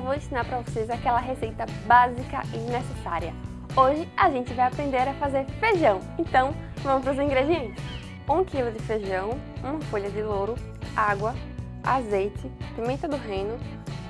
vou ensinar para vocês aquela receita básica e necessária. Hoje a gente vai aprender a fazer feijão, então vamos para os ingredientes. 1 kg de feijão, uma folha de louro, água, azeite, pimenta do reino,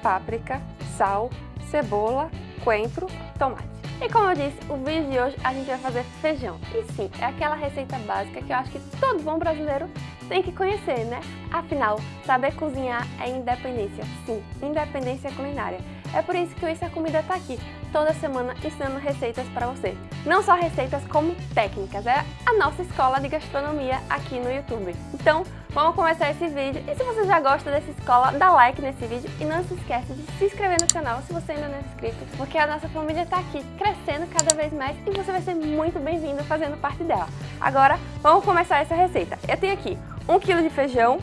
páprica, sal, cebola, coentro, tomate. E como eu disse, o vídeo de hoje a gente vai fazer feijão. E sim, é aquela receita básica que eu acho que todo bom brasileiro tem que conhecer, né? Afinal, saber cozinhar é independência. Sim, independência culinária. É por isso que o Isso é Comida está aqui, toda semana ensinando receitas para você. Não só receitas, como técnicas. É a nossa escola de gastronomia aqui no YouTube. Então, vamos começar esse vídeo. E se você já gosta dessa escola, dá like nesse vídeo e não se esquece de se inscrever no canal se você ainda não é inscrito, porque a nossa família está aqui crescendo cada vez mais e você vai ser muito bem-vindo fazendo parte dela. Agora, vamos começar essa receita. Eu tenho aqui 1 kg de feijão,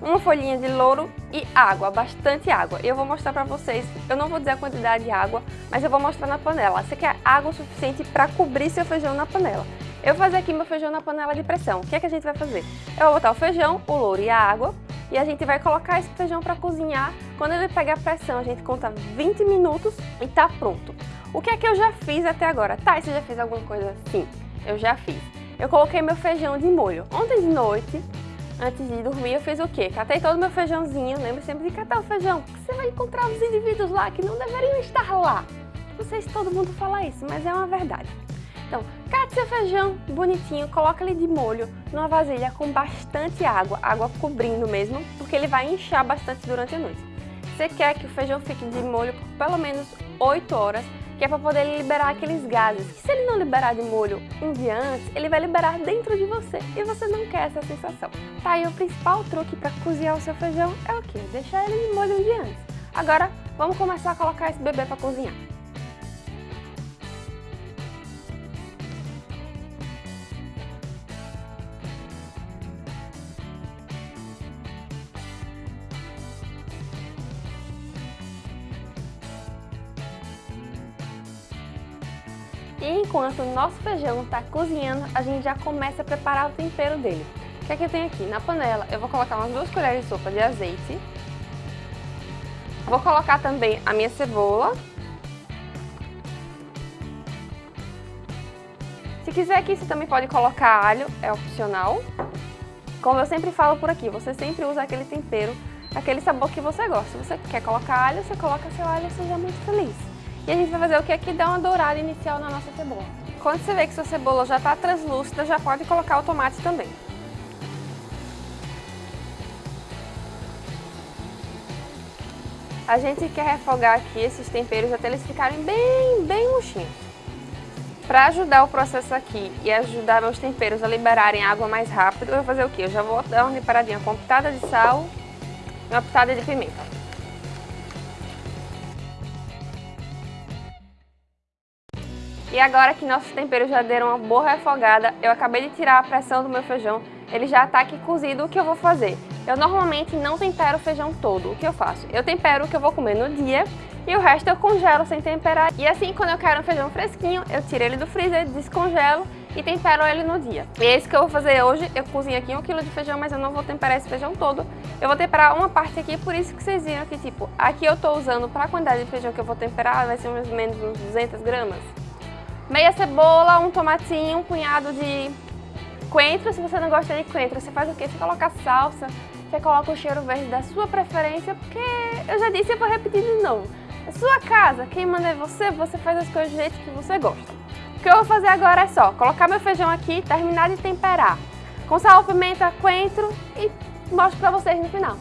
uma folhinha de louro e água, bastante água. Eu vou mostrar para vocês, eu não vou dizer a quantidade de água, mas eu vou mostrar na panela. Você quer água suficiente para cobrir seu feijão na panela. Eu vou fazer aqui meu feijão na panela de pressão. O que é que a gente vai fazer? Eu vou botar o feijão, o louro e a água e a gente vai colocar esse feijão para cozinhar. Quando ele pegar pressão, a gente conta 20 minutos e tá pronto. O que é que eu já fiz até agora? Tá, você já fez alguma coisa? Sim, eu já fiz. Eu coloquei meu feijão de molho. Ontem de noite, antes de dormir, eu fiz o quê? Catei todo o meu feijãozinho, lembre sempre de catar o feijão, porque você vai encontrar os indivíduos lá que não deveriam estar lá. Vocês, todo mundo fala isso, mas é uma verdade. Então, cate seu feijão bonitinho, coloca ele de molho numa vasilha com bastante água, água cobrindo mesmo, porque ele vai inchar bastante durante a noite. Você quer que o feijão fique de molho por pelo menos 8 horas, que é para poder liberar aqueles gases. Que se ele não liberar de molho um dia antes, ele vai liberar dentro de você e você não quer essa sensação. Tá, e o principal truque para cozinhar o seu feijão é o quê? Deixar ele de molho um dia antes. Agora, vamos começar a colocar esse bebê para cozinhar. E enquanto o nosso feijão está cozinhando, a gente já começa a preparar o tempero dele. O que é que eu tenho aqui? Na panela eu vou colocar umas duas colheres de sopa de azeite. Vou colocar também a minha cebola. Se quiser aqui, você também pode colocar alho, é opcional. Como eu sempre falo por aqui, você sempre usa aquele tempero, aquele sabor que você gosta. Se você quer colocar alho, você coloca seu alho e seja muito feliz. E a gente vai fazer o que aqui? Dar uma dourada inicial na nossa cebola. Quando você vê que sua cebola já está translúcida, já pode colocar o tomate também. A gente quer refogar aqui esses temperos até eles ficarem bem, bem murchinhos. Para ajudar o processo aqui e ajudar meus temperos a liberarem água mais rápido, eu vou fazer o quê? Eu já vou dar uma reparadinha com uma pitada de sal e uma pitada de pimenta. E agora que nossos temperos já deram uma boa refogada, eu acabei de tirar a pressão do meu feijão, ele já está aqui cozido, o que eu vou fazer? Eu normalmente não tempero o feijão todo, o que eu faço? Eu tempero o que eu vou comer no dia e o resto eu congelo sem temperar. E assim, quando eu quero um feijão fresquinho, eu tiro ele do freezer, descongelo e tempero ele no dia. E é isso que eu vou fazer hoje, eu cozinho aqui um quilo de feijão, mas eu não vou temperar esse feijão todo. Eu vou temperar uma parte aqui, por isso que vocês viram que, tipo, aqui eu tô usando para a quantidade de feijão que eu vou temperar, vai ser mais ou menos uns 200 gramas meia cebola, um tomatinho, um punhado de coentro. Se você não gosta de coentro, você faz o quê? Você coloca salsa, você coloca o cheiro verde da sua preferência, porque eu já disse e vou repetir de novo. É sua casa, quem manda é você, você faz as coisas do jeito que você gosta. O que eu vou fazer agora é só colocar meu feijão aqui, terminar de temperar com sal, pimenta, coentro e mostro pra vocês no final.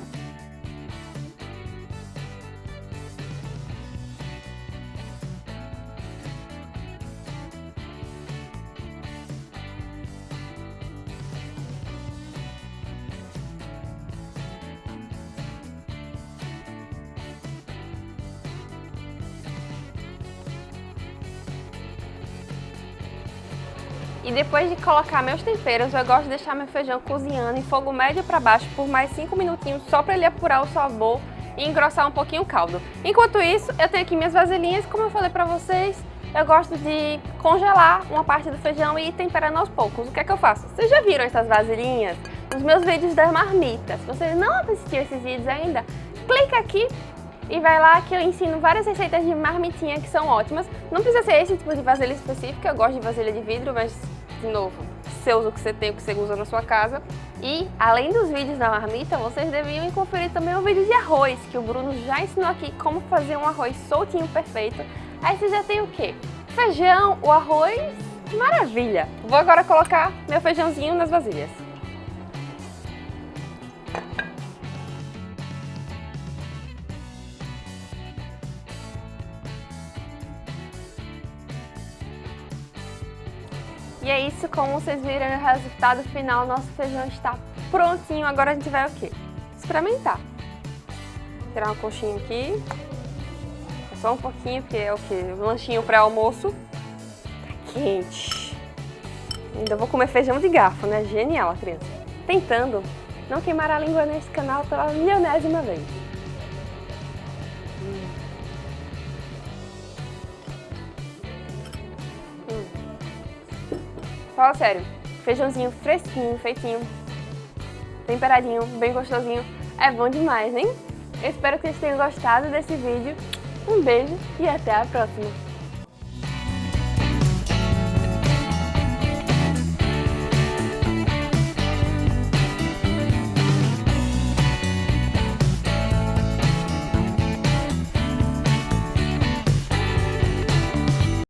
E depois de colocar meus temperos, eu gosto de deixar meu feijão cozinhando em fogo médio para baixo por mais 5 minutinhos, só para ele apurar o sabor e engrossar um pouquinho o caldo. Enquanto isso, eu tenho aqui minhas vasilhinhas, como eu falei para vocês, eu gosto de congelar uma parte do feijão e ir temperando aos poucos. O que é que eu faço? Vocês já viram essas vasilhinhas nos meus vídeos das marmitas? Se vocês não assistiram esses vídeos ainda, clica aqui e vai lá que eu ensino várias receitas de marmitinha que são ótimas. Não precisa ser esse tipo de vasilha específica, eu gosto de vasilha de vidro, mas, de novo, você usa o que você tem, o que você usa na sua casa. E, além dos vídeos da marmita, vocês deviam conferir também o vídeo de arroz, que o Bruno já ensinou aqui como fazer um arroz soltinho perfeito. Aí você já tem o quê? Feijão, o arroz, maravilha! Vou agora colocar meu feijãozinho nas vasilhas. E é isso, como vocês viram o resultado final, nosso feijão está prontinho. Agora a gente vai o quê? Experimentar. Tirar uma coxinha aqui. Só um pouquinho, porque é o quê? Um lanchinho pré-almoço. Tá quente. Ainda vou comer feijão de garfo, né? Genial, criança. Tentando não queimar a língua nesse canal pela milionésima vez. Fala sério, feijãozinho fresquinho, feitinho, temperadinho, bem gostosinho, é bom demais, hein? Eu espero que vocês tenham gostado desse vídeo. Um beijo e até a próxima!